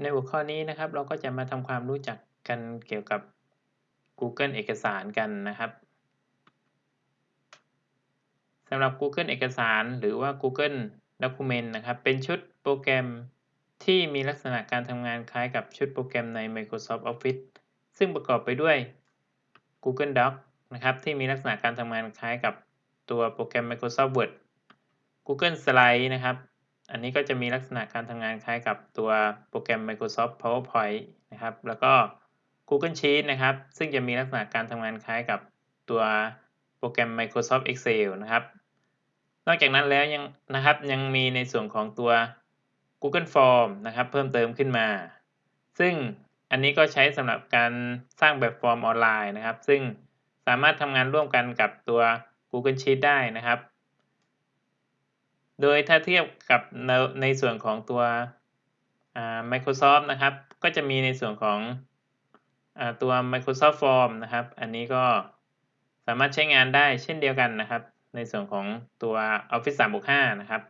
ในหัวข้อนี้นะครับเราก็จะมาทำความรู้จักกันเกี่ยวกับ Google เอกสารกันนะครับสำหรับ Google เอกสารหรือว่า Google Document นะครับ เป็นชุดโปรแกรมที่มีลักษณะการทำงานคล้ายกับชุดโปรแกรมใน Microsoft Office ซึ่งประกอบไปด้วย Google Docs นะครับที่มีลักษณะการทำงานคล้ายกับตัวโปรแกรม Microsoft Word Google Slide นะครับ อันนี้ก็จะมีลักษณะการทำงานคล้ายกับตัวโปรแกรม Microsoft PowerPoint นะครับ แล้วก็ Google Sheet นะครับ ซึ่งจะมีลักษณะการทำงานคล้ายกับตัวโปรแกรม Microsoft Excel นะครับ นอกจากนั้นแล้วยังนะครับยังมีในส่วนของตัว Google Form นะครับเพิ่มเติมขึ้นมา ซึ่งอันนี้ก็ใช้สำหรับการสร้างแบบฟอร์มออนไลน์นะครับ ซึ่งสามารถทำงานร่วมกันกับตัว Google Sheet ได้นะครับ โดยถ้าเทียบกับในในส่วนของตัว Microsoft นะครับ ก็จะมีในส่วนของอตัว Microsoft Form นะครับ อันนี้ก็สามารถใช้งานได้เช่นเดียวกันนะครับ ในส่วนของตัว Office 365 นะครับ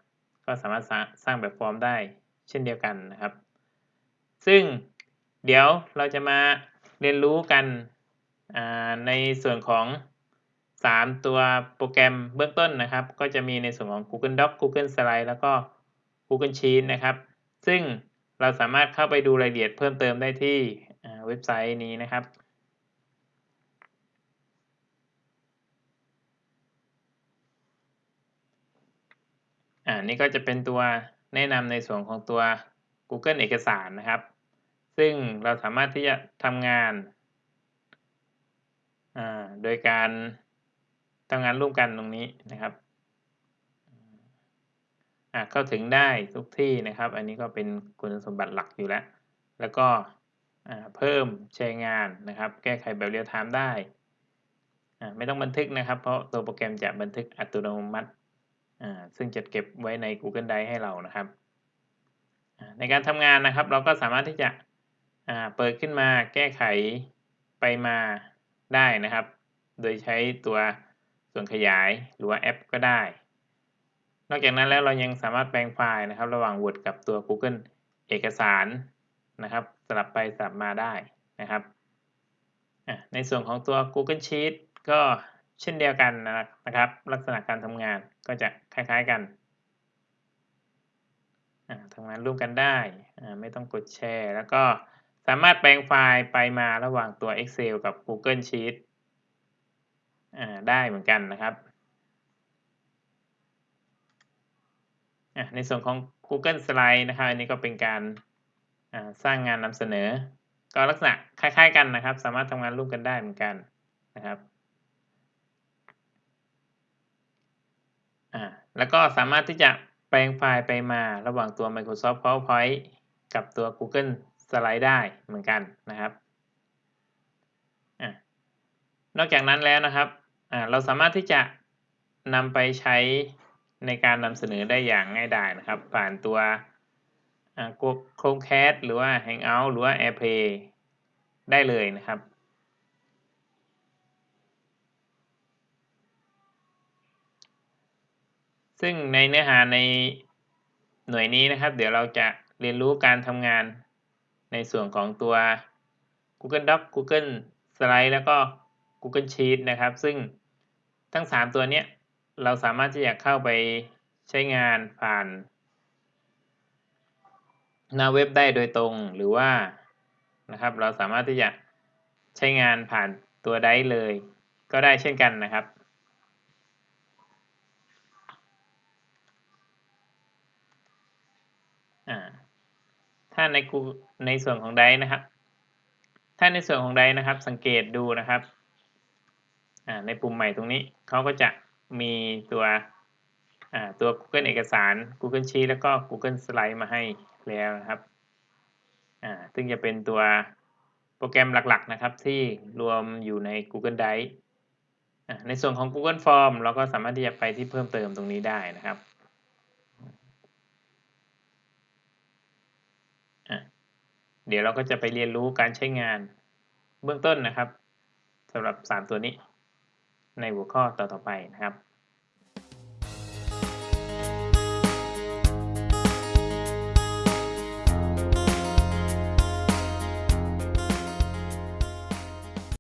ก็สามารถสร้างแบบฟอร์มได้เช่นเดียวกันนะครับ ซึ่งเดี๋ยวเราจะมาเรียนรู้กันในส่วนของ 3 ตัวโปรแกรมเบื้องต้นนะครับ ก็จะมีในส่วนของ Google Docs Google Slide แล้วก็ Google Sheets นะครับ ซึ่งเราสามารถเข้าไปดูรายละเอียดเพิ่มเติมได้ที่เว็บไซต์นี้นะครับ อ่านี่ก็จะเป็นตัวแนะนำในส่วนของตัว Google เอกสารนะครับ ซึ่งเราสามารถที่จะทำงาน โดยการ ทำงานร่วมกันตรงนี้นะครับอ่าเข้าถึงได้ทุกที่นะครับ อันนี้ก็เป็นคุณสมบัติหลักอยู่แล้ว แล้วก็เพิ่มแชร์งานนะครับ แก้ไขแบบ real-time ได้ ไม่ต้องบันทึกนะครับ เพราะตัวโปรแกรมจะบันทึกอัตโนมัติ ซึ่งจะเก็บไว้ใน Google Drive ให้เรานะครับ ในการทำงานนะครับ เราก็สามารถที่จะเปิดขึ้นมาแก้ไขไปมาได้นะครับ โดยใช้ตัว ส่วนขยายหรือว่าแอปก็ได้ นอกจากนั้นแล้วเรายังสามารถแปลงไฟล์นะครับ ระหว่าง Word กับตัว Google เอกสารนะครับ สลับไปสลับมาได้นะครับ ในส่วนของตัว Google Sheet ก็เช่นเดียวกันนะครับ ลักษณะการทำงานก็จะคล้ายๆกันทำงานร่วมกันได้ ไม่ต้องกดแชร์ แล้วก็สามารถแปลงไฟล์ไปมาระหว่างตัว Excel กับ Google Sheet ได้เหมือนกันนะครับในส่วนของ Google Slide นะครับ อันนี้ก็เป็นการสร้างงานนำเสนอ ก็ลักษณะคล้าย ๆ กันนะครับ สามารถทำงานร่วมกันได้เหมือนกันนะครับแล้วก็สามารถที่จะแปลงไฟล์ไปมาระหว่างตัว Microsoft PowerPoint กับตัว Google Slide ได้เหมือนกันนะครับอนอกจากนั้นแล้วนะครับ เราสามารถที่จะนำไปใช้ในการนำเสนอได้อย่างง่ายดายนะครับ ผ่านตัวโคร c แค s t หรือว่า Hangout หรือว่า AirPlay ได้เลยนะครับ ซึ่งในเนื้อหาในหน่วยนี้นะครับ เดี๋ยวเราจะเรียนรู้การทำงานในส่วนของตัว Google Doc Google Slide แล้วก็ Google Sheet นะครับ ซึ่ง ทั้ง 3 ตัวนี้เราสามารถที่จะเข้าไปใช้งานผ่าน หน้าเว็บได้โดยตรงหรือว่านะครับ เราสามารถที่จะใช้งานผ่านตัวได้เลย ก็ได้เช่นกันนะครับถ้าในกูในส่วนของไดนะครับ ถ้าในส่วนของไดนะครับ สังเกตดูนะครับ ในปุ่มใหม่ตรงนี้เขาก็จะมีตัวตัว Google เอกสาร Google Sheet แล้วก็ Google Slide มาให้แล้วนะครับอ่าซึ่งจะเป็นตัวโปรแกรมหลักๆนะครับที่รวมอยู่ใน Google Drive ในส่วนของ Google Form เราก็สามารถที่จะไปที่เพิ่มเติมตรงนี้ได้นะครับเดี๋ยวเราก็จะไปเรียนรู้การใช้งานเบื้องต้นนะครับสำหรับ 3 ตัวนี้ ในหัวข้อต่อๆไปนะครับ